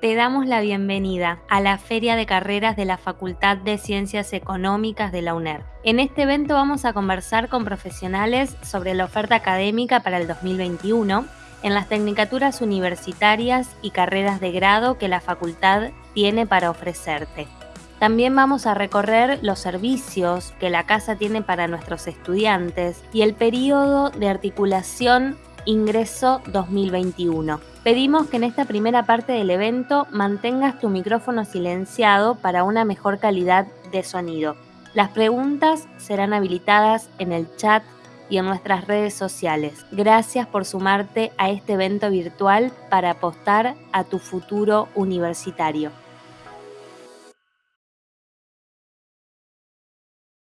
Te damos la bienvenida a la Feria de Carreras de la Facultad de Ciencias Económicas de la UNER. En este evento vamos a conversar con profesionales sobre la oferta académica para el 2021 en las tecnicaturas universitarias y carreras de grado que la facultad tiene para ofrecerte. También vamos a recorrer los servicios que la casa tiene para nuestros estudiantes y el periodo de articulación ingreso 2021. Pedimos que en esta primera parte del evento mantengas tu micrófono silenciado para una mejor calidad de sonido. Las preguntas serán habilitadas en el chat y en nuestras redes sociales. Gracias por sumarte a este evento virtual para apostar a tu futuro universitario.